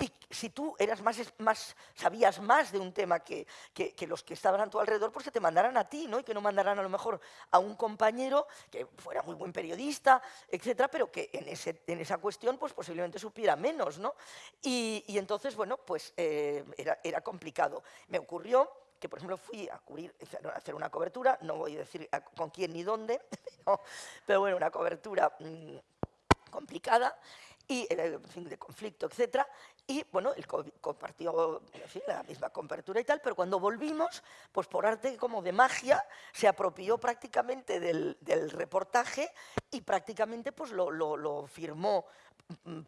y si tú eras más, más, sabías más de un tema que, que, los que estaban a tu alrededor, pues que te mandaran a ti, ¿no? Y que no mandaran a lo mejor a un compañero que fuera muy buen periodista, etcétera, pero que en, ese, en esa cuestión pues posiblemente supiera menos, ¿no? Y, y entonces, bueno, pues eh, era, era complicado. Me ocurrió que por ejemplo fui a cubrir, hacer una cobertura, no voy a decir con quién ni dónde, pero bueno, una cobertura mm, complicada, y eh, fin, de conflicto, etcétera, y bueno, él compartió la misma cobertura y tal, pero cuando volvimos, pues por arte como de magia, se apropió prácticamente del, reportaje y prácticamente pues lo, firmó Mm,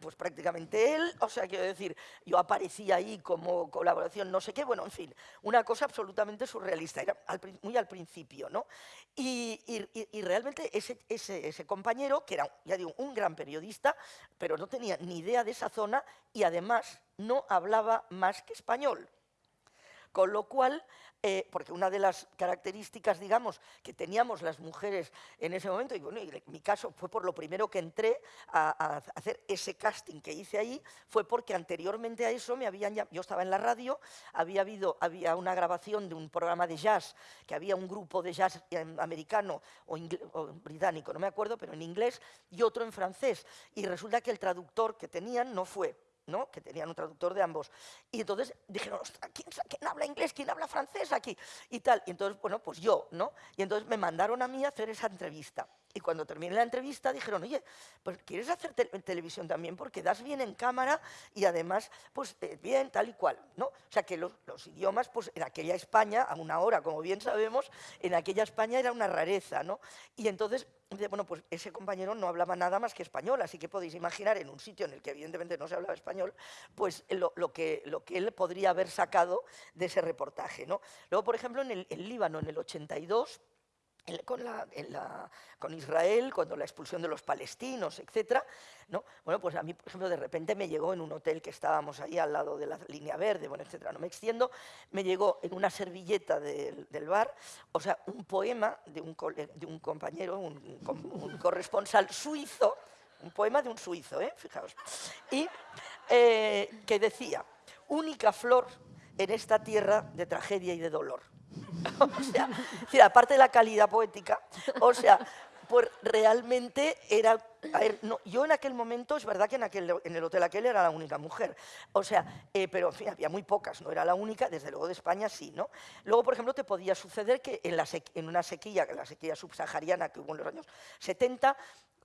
pues prácticamente él, o sea, quiero decir, yo aparecía ahí como colaboración, no sé qué, bueno, en fin, una cosa absolutamente surrealista, era muy al principio, ¿no? Y, realmente ese, ese, compañero, que era, ya digo, un gran periodista, pero no tenía ni idea de esa zona y además no hablaba más que español. Con lo cual, eh, porque una de las características, digamos, que teníamos las mujeres en ese momento, y bueno, en mi caso fue por lo primero que entré a, hacer ese casting que hice ahí, fue porque anteriormente a eso me habían yo estaba en la radio, había habido había una grabación de un programa de jazz, que había un grupo de jazz americano o, o británico, no me acuerdo, pero en inglés, y otro en francés, y resulta que el traductor que tenían no fue ¿no? que tenían un traductor de ambos. Y entonces dijeron, ¿quién, ¿quién, habla inglés? ¿Quién habla francés aquí? Y tal. Y entonces, bueno, pues yo, ¿no? Y entonces me mandaron a mí a hacer esa entrevista. Y cuando terminé la entrevista dijeron, oye, pues ¿quieres hacer televisión también? Porque das bien en cámara y además, pues eh, bien, tal y cual, ¿no? O sea que los, los, idiomas, pues en aquella España, a una hora, como bien sabemos, en aquella España era una rareza, ¿no? Y entonces bueno, pues ese compañero no hablaba nada más que español, así que podéis imaginar en un sitio en el que evidentemente no se hablaba español, pues lo, que, lo que él podría haber sacado de ese reportaje. ¿no? Luego, por ejemplo, en el Líbano, en el 82, con, Israel, cuando la expulsión de los palestinos, etc. ¿no? Bueno, pues a mí, por ejemplo, de repente me llegó en un hotel que estábamos ahí al lado de la línea verde, bueno, etcétera. No me extiendo, me llegó en una servilleta del, bar, o sea, un poema de un, compañero, un, un, corresponsal suizo, un poema de un suizo, ¿eh? fijaos, y eh, que decía, única flor en esta tierra de tragedia y de dolor. o sea, aparte de la calidad poética, o sea, pues realmente era... yo en aquel momento, es verdad que en, el hotel aquel era la única mujer, o sea, eh, pero en fin, había muy pocas, no era la única, desde luego de España sí, ¿no? Luego, por ejemplo, te podía suceder que en una sequía, la sequía subsahariana que hubo en los años 70,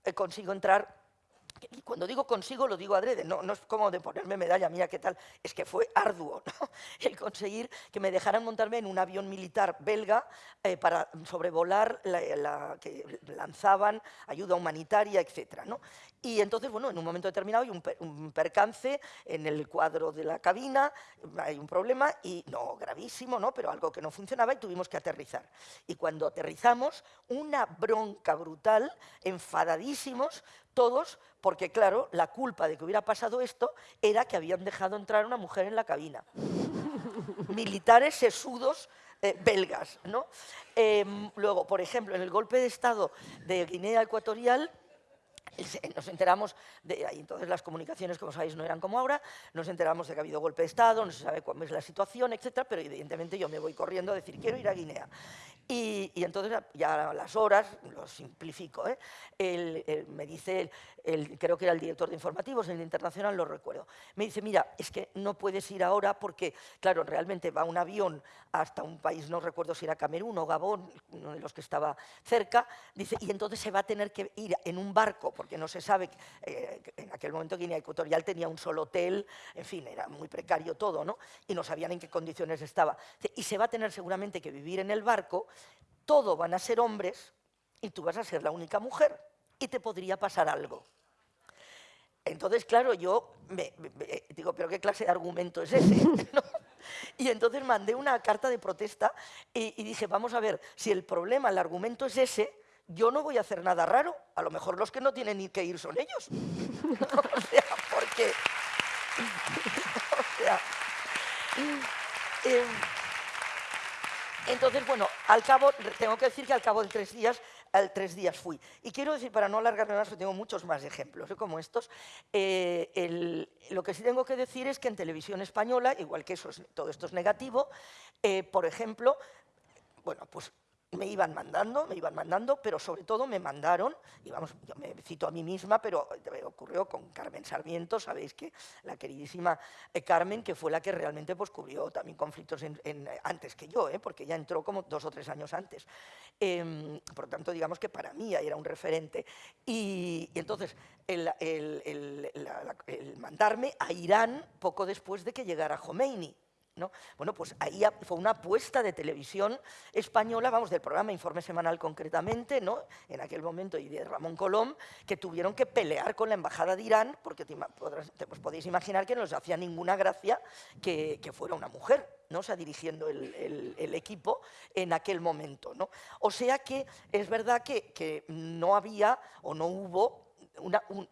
eh, consigo entrar y cuando digo consigo, lo digo adrede, no, no es como de ponerme medalla mía, ¿qué tal? Es que fue arduo el conseguir que me dejaran montarme en un avión militar belga eh, para sobrevolar la, que lanzaban ayuda humanitaria, etc. Y entonces, bueno, en un momento determinado hay un, percance en el cuadro de la cabina, hay un problema, y no gravísimo, ¿no? pero algo que no funcionaba y tuvimos que aterrizar. Y cuando aterrizamos, una bronca brutal, enfadadísimos, todos, porque claro, la culpa de que hubiera pasado esto era que habían dejado entrar una mujer en la cabina. Militares sesudos eh, belgas. ¿no? Em, luego, por ejemplo, en el golpe de Estado de Guinea Ecuatorial, nos enteramos, de, entonces las comunicaciones, como sabéis, no eran como ahora, nos enteramos de que ha habido golpe de Estado, no se sabe cuál es la situación, etcétera, pero evidentemente yo me voy corriendo a decir, quiero ir a Guinea. Y, entonces ya a las horas, lo simplifico, ¿eh? me dice, creo que era el director de informativos en el Internacional, lo recuerdo, me dice, mira, es que no puedes ir ahora porque, claro, realmente va un avión hasta un país, no recuerdo si era Camerún o Gabón, uno de los que estaba cerca, dice, y entonces se va a tener que ir en un barco, no se sabe, eh, en aquel momento Guinea Ecuatorial tenía un solo hotel, en fin, era muy precario todo, ¿no? Y no sabían en qué condiciones estaba. Y se va a tener seguramente que vivir en el barco, todo van a ser hombres y tú vas a ser la única mujer y te podría pasar algo. Entonces, claro, yo me, digo, pero ¿qué clase de argumento es ese? Y entonces mandé una carta de protesta y, dije, vamos a ver, si el problema, el argumento es ese, yo no voy a hacer nada raro. A lo mejor los que no tienen ni que ir son ellos. o sea, porque... o sea... Em, entonces, bueno, al cabo, tengo que decir que al cabo de tres días al tres días fui. Y quiero decir, para no alargarme más, tengo muchos más ejemplos ¿eh? como estos, eh, lo que sí tengo que decir es que en televisión española, igual que eso todo esto es negativo, eh, por ejemplo, bueno, pues me iban mandando, me iban mandando, pero sobre todo me mandaron, y vamos, yo me cito a mí misma, pero ocurrió con Carmen Sarmiento, sabéis que la queridísima eh, Carmen, que fue la que realmente pues, cubrió también conflictos antes que yo, ¿eh? porque ella entró como dos o tres años antes. Em, por lo tanto, digamos que para mí era un referente. Y, entonces, el, el mandarme a Irán poco después de que llegara Khomeini, bueno, pues ahí fue una apuesta de televisión española, vamos, del programa Informe Semanal concretamente, ¿no? en aquel momento, y de Ramón Colom, que tuvieron que pelear con la Embajada de Irán, porque te, pues podéis imaginar que no les hacía ninguna gracia que, fuera una mujer, ¿no? o sea, dirigiendo el, equipo en aquel momento. ¿no? O sea que es verdad que no había o no hubo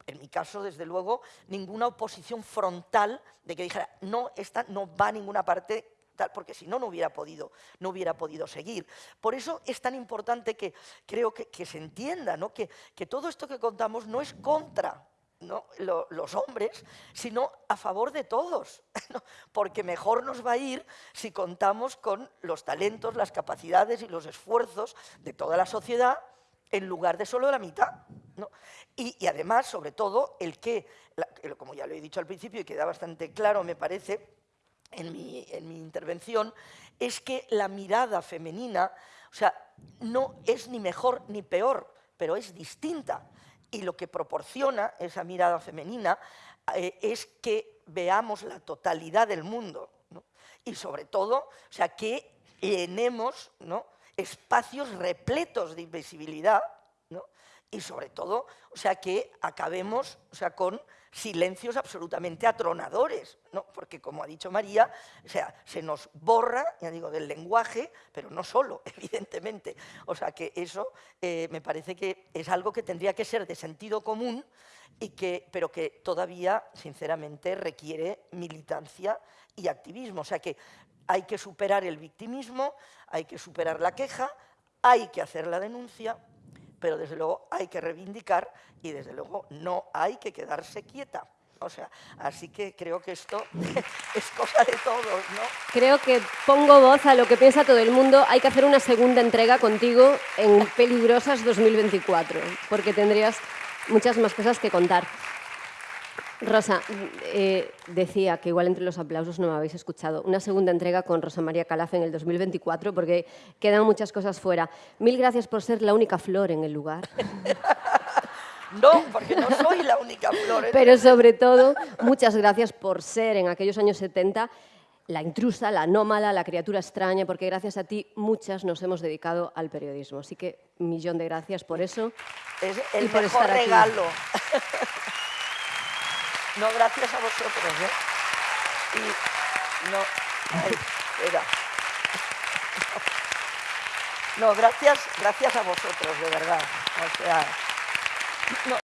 en mi caso, desde luego, ninguna oposición frontal de que dijera, no, esta no va a ninguna parte tal, porque si no, no hubiera podido, no hubiera podido seguir. Por eso es tan importante que creo que, se entienda ¿no? que, que, todo esto que contamos no es contra los hombres, sino a favor de todos, porque mejor nos va a ir si contamos con los talentos, las capacidades y los esfuerzos de toda la sociedad en lugar de solo la mitad. Y, además, sobre todo, el que, como ya lo he dicho al principio y queda bastante claro, me parece, en mi, en mi intervención, es que la mirada femenina, o sea, no es ni mejor ni peor, pero es distinta. Y lo que proporciona esa mirada femenina eh, es que veamos la totalidad del mundo. Y sobre todo, o sea, que llenemos ¿no? espacios repletos de invisibilidad y sobre todo, o sea, que acabemos o sea, con silencios absolutamente atronadores, ¿no? porque como ha dicho María, o sea, se nos borra, ya digo, del lenguaje, pero no solo, evidentemente. O sea que eso eh, me parece que es algo que tendría que ser de sentido común, y que, pero que todavía, sinceramente, requiere militancia y activismo. O sea que hay que superar el victimismo, hay que superar la queja, hay que hacer la denuncia, pero desde luego hay que reivindicar y desde luego no hay que quedarse quieta. O sea, así que creo que esto es cosa de todos, ¿no?
Creo que pongo voz a lo que piensa todo el mundo. Hay que hacer una segunda entrega contigo en Peligrosas 2024, porque tendrías muchas más cosas que contar. Rosa, eh, decía que igual entre los aplausos no me habéis escuchado. Una segunda entrega con Rosa María Calaf en el 2024, porque quedan muchas cosas fuera. Mil gracias por ser la única flor en el lugar.
No, porque no soy la única flor.
Pero sobre todo, muchas gracias por ser en aquellos años 70 la intrusa, la anómala, la criatura extraña, porque gracias a ti muchas nos hemos dedicado al periodismo. Así que millón de gracias por eso.
Es el mejor regalo. No, gracias a vosotros, ¿eh? Y no, espera. No, gracias, gracias a vosotros, de verdad. O sea, no,